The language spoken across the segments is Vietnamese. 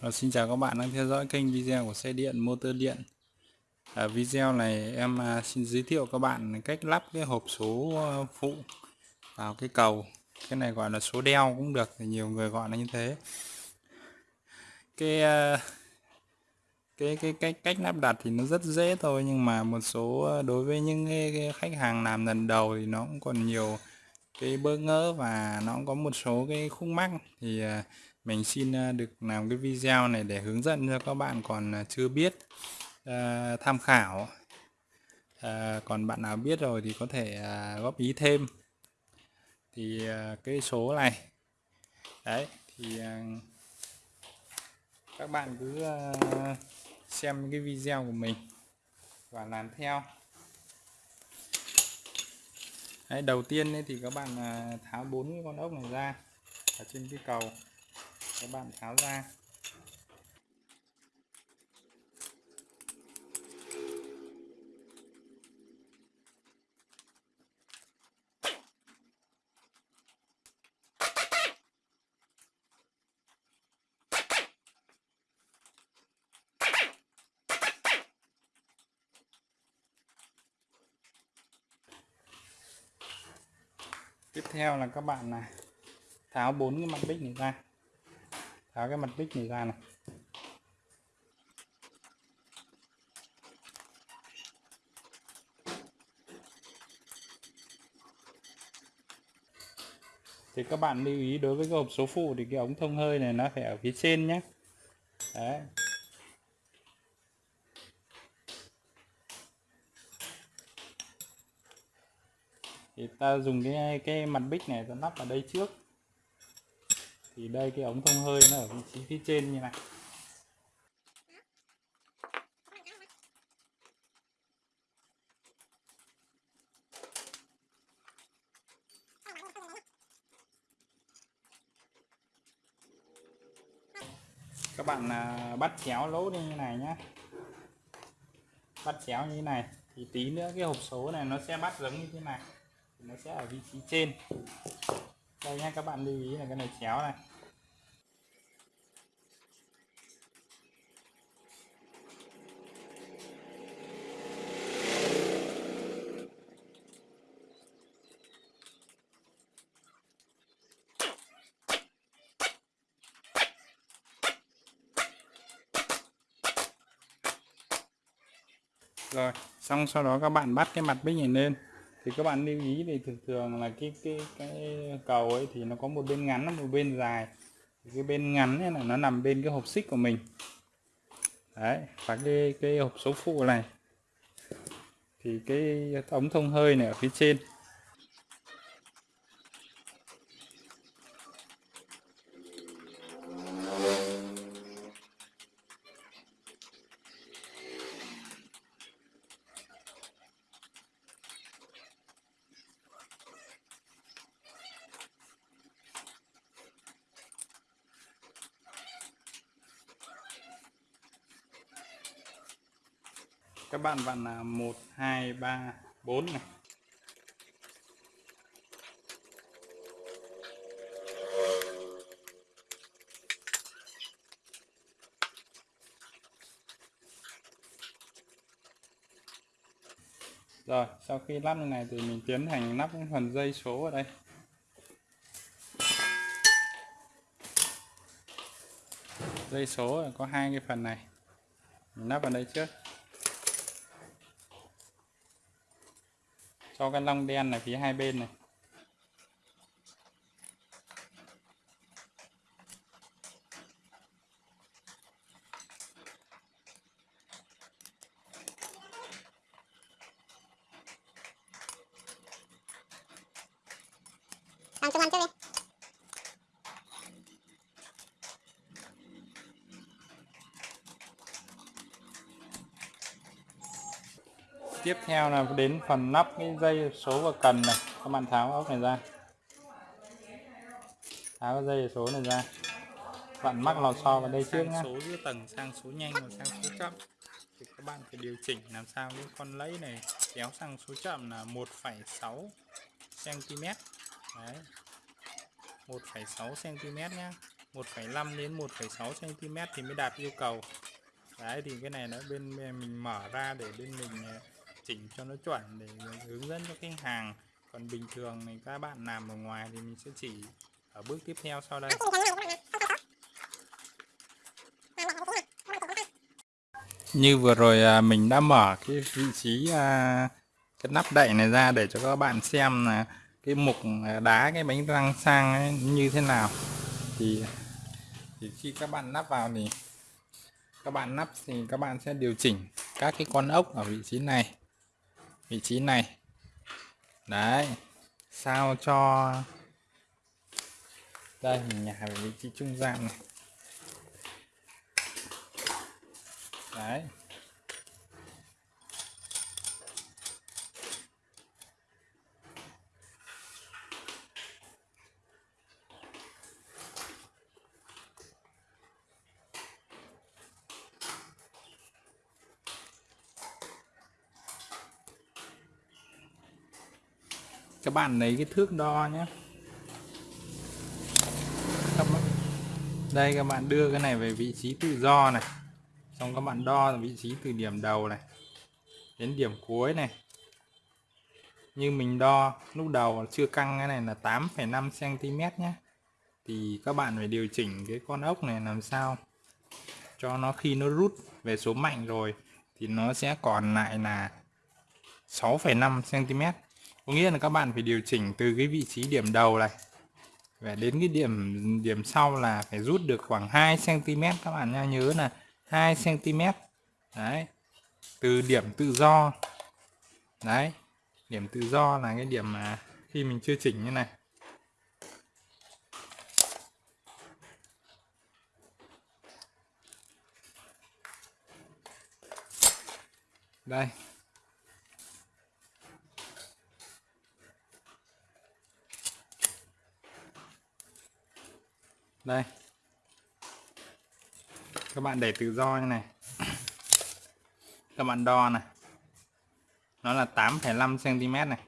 Ờ, xin chào các bạn đang theo dõi kênh video của xe điện motor điện. Ở video này em à, xin giới thiệu các bạn cách lắp cái hộp số ờ, phụ vào cái cầu. Cái này gọi là số đeo cũng được nhiều người gọi là như thế. Cái à, cái cái cách cách lắp đặt thì nó rất dễ thôi nhưng mà một số đối với những cái, cái khách hàng làm lần đầu thì nó cũng còn nhiều cái bỡ ngỡ và nó cũng có một số cái khúc mắc. Thì mình xin ờ, được làm cái video này để hướng dẫn cho các bạn còn ờ, chưa biết à, tham khảo. À, còn bạn nào biết rồi thì có thể à, góp ý thêm. Thì à, cái số này. Đấy thì à, các bạn cứ à, xem cái video của mình và làm theo. Đấy, đầu tiên ấy thì các bạn tháo bốn cái con ốc này ra ở trên cái cầu các bạn tháo ra. Tiếp theo là các bạn là tháo bốn cái mặt bích này ra tháo cái mặt bích này ra này thì các bạn lưu ý đối với cái hộp số phụ thì cái ống thông hơi này nó phải ở phía trên nhé đấy. Thì ta dùng cái cái mặt bích này ta lắp vào đây trước thì đây, cái ống thông hơi nó ở vị trí phía trên như này. Các bạn à, bắt chéo lỗ đi như này nhé bắt chéo như thế này, thì tí nữa cái hộp số này nó sẽ bắt giống như thế này. Thì nó sẽ ở vị trí trên. Đây nhé các bạn lưu ý là cái này chéo này. Rồi, xong sau đó các bạn bắt cái mặt bích này lên. Thì các bạn lưu ý thì thường thường là cái cái cái cầu ấy thì nó có một bên ngắn một bên dài. Thì cái bên ngắn ấy là nó nằm bên cái hộp xích của mình. Đấy, và cái cái hộp số phụ này. Thì cái ống thông hơi này ở phía trên. Các bạn vặn là một hai ba bốn này Rồi, sau khi lắp như này thì mình tiến hành lắp phần dây số ở đây. Dây số có hai cái phần này. Mình lắp vào đây trước. Cho cái lông đen này phía hai bên này. Tiếp theo là đến phần nắp cái dây số và cần này. Các bạn tháo ốc này ra. Tháo cái dây số này ra. Bạn mắc lò xo vào đây trước nhé số giữa tầng sang số nhanh và sang số chậm. Thì các bạn phải điều chỉnh làm sao cái con lấy này kéo sang số chậm là 1,6 cm đấy. 1,6 cm nhé 1,5 đến 1,6 cm thì mới đạt yêu cầu. Đấy thì cái này nó bên mình mở ra để bên mình chỉnh cho nó chuẩn để hướng dẫn cho khách hàng. Còn bình thường thì các bạn làm ở ngoài thì mình sẽ chỉ ở bước tiếp theo sau đây. Như vừa rồi à, mình đã mở cái vị trí à, cái nắp đậy này ra để cho các bạn xem là cái mục à, đá cái bánh răng sang ấy như thế nào. Thì thì khi các bạn nắp vào thì, các bạn nắp thì các bạn sẽ điều chỉnh các cái con ốc ở vị trí này vị trí này. Đấy. Sao cho đây, mình nhả về vị trí trung gian này. Đấy. Các bạn lấy cái thước đo nhé. Các bạn, đây các bạn đưa cái này về vị trí tự do này. Xong các bạn đo vị trí từ điểm đầu này đến điểm cuối này. Như mình đo lúc đầu chưa căng cái này là 8,5 cm nhé. Thì các bạn phải điều chỉnh cái con ốc này làm sao cho nó khi nó rút về số mạnh rồi thì nó sẽ còn lại là 6,5 cm có nghĩa là các bạn phải điều chỉnh từ cái vị trí điểm đầu này và đến cái điểm điểm sau là phải rút được khoảng 2 cm các bạn nha nhớ là 2 cm đấy. Từ điểm tự do. Đấy. Điểm tự do là cái điểm mà khi mình chưa chỉnh như này. Đây. Đây. Các bạn để tự do như này. Các bạn đo này. Nó là 8,5 cm này.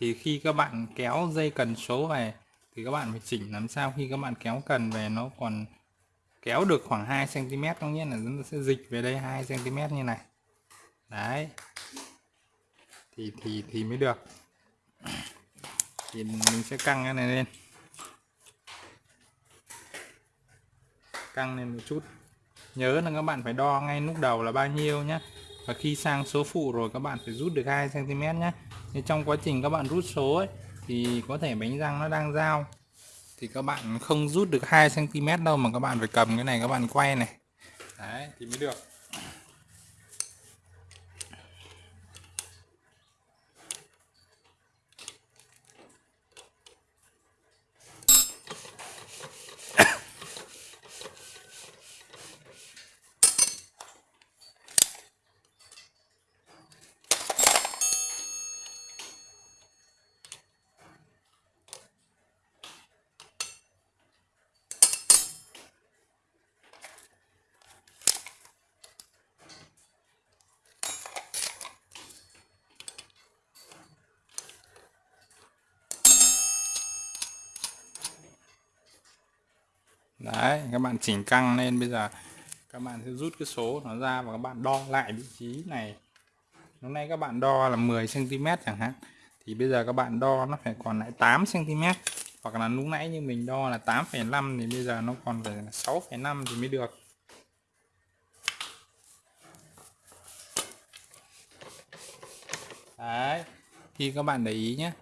Thì khi các bạn kéo dây cần số về thì các bạn phải chỉnh làm sao khi các bạn kéo cần về nó còn kéo được khoảng 2 cm có nghĩa là nó sẽ dịch về đây 2 cm như này. Đấy. Thì thì thì mới được. Thì mình sẽ căng cái này lên. Căng lên một chút. Nhớ là các bạn phải đo ngay lúc đầu là bao nhiêu nhé và khi sang số phụ rồi các bạn phải rút được 2 cm nhé thì trong quá trình các bạn rút số ấy, thì có thể bánh răng nó đang dao thì các bạn không rút được 2 cm đâu mà các bạn phải cầm cái này các bạn quay này. Đấy, thì mới được. Đấy các bạn chỉnh căng lên bây giờ các bạn sẽ rút cái số nó ra và các bạn đo lại vị trí này. Hôm nay các bạn đo là 10 cm chẳng hạn. Thì bây giờ các bạn đo nó phải còn lại 8 cm hoặc là lúc nãy như mình đo là 8,5 thì bây giờ nó còn phải 6,5 thì mới được. Đấy thì các bạn để ý nhé.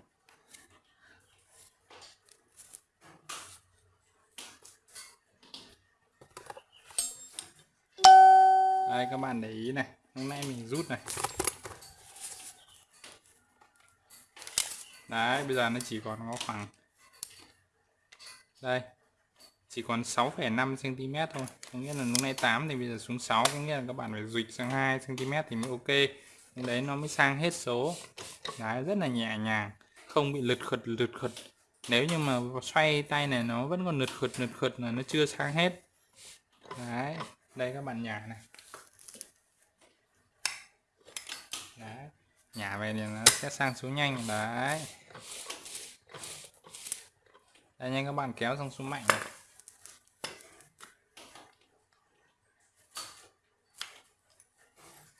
Đây các bạn để ý này. Hôm nay mình rút này. Đấy bây giờ nó chỉ còn có khoảng đây chỉ còn 6,5 cm thôi. Có nghĩa là lúc nay 8 thì bây giờ xuống 6 có nghĩa là các bạn phải dịch sang 2 cm thì mới ok. Nhưng đấy nó mới sang hết số. Đấy rất là nhẹ nhàng không bị lật khật lật khật nếu như mà xoay tay này nó vẫn còn lật khật lật khật là nó chưa sang hết. Đấy đây các bạn nhả này. đấy. Nhả về thì nó sẽ sang xuống nhanh, đấy. Đây, nhanh các bạn, kéo sang xuống mạnh này.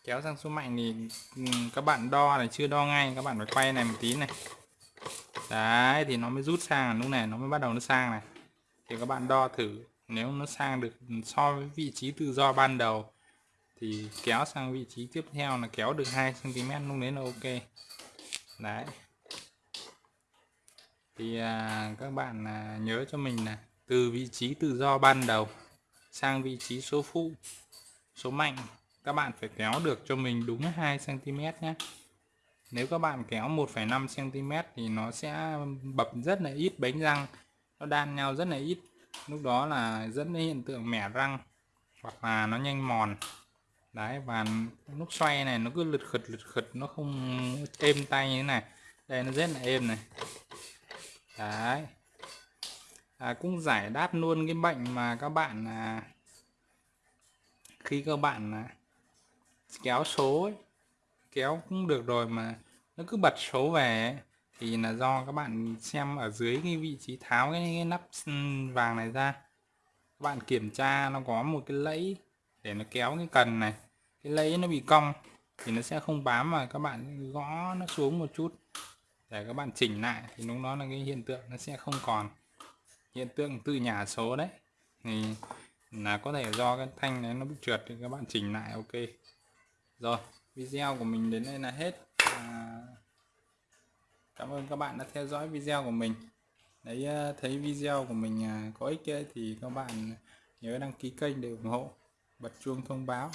kéo sang xuống mạnh thì ừ, các bạn đo này chưa đo ngay, các bạn phải quay này một tí này. Đấy, thì nó mới rút sang à, lúc này nó mới bắt đầu nó sang này. Thì các bạn đo thử, nếu nó sang được so với vị trí tự do ban đầu thì kéo sang vị trí tiếp theo là kéo được 2 cm lúc đấy là ok. Đấy. Thì à, các bạn à, nhớ cho mình là từ vị trí tự do ban đầu sang vị trí số phụ số mạnh các bạn phải kéo được cho mình đúng 2 cm nhé nếu các bạn kéo 1,5 cm thì nó sẽ bập rất là ít bánh răng nó đan nhau rất là ít. Lúc đó là dẫn đến hiện tượng mẻ răng hoặc là nó nhanh mòn đấy và lúc xoay này nó cứ lật khật lật khật nó không êm tay như thế này. Đây nó rất là êm này. Đấy. À, cũng giải đáp luôn cái bệnh mà các bạn à, khi các bạn à, kéo số ấy, kéo cũng được rồi mà nó cứ bật số về ấy, thì là do các bạn xem ở dưới cái vị trí tháo cái, cái nắp ừ, vàng này ra. Các bạn kiểm tra nó có một cái lẫy để nó kéo cái cần này cái lấy nó bị cong thì nó sẽ không bám mà các bạn gõ nó xuống một chút. Để các bạn chỉnh lại thì lúc đó là cái hiện tượng nó sẽ không còn. Hiện tượng từ nhà số đấy thì là có thể do cái thanh này nó bị trượt thì các bạn chỉnh lại ok. Rồi video của mình đến đây là hết. À, cảm ơn các bạn đã theo dõi video của mình. Đấy à, thấy video của mình à, có ích ấy, thì các bạn nhớ đăng ký kênh để ủng hộ bật chuông thông báo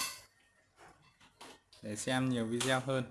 để xem nhiều video hơn.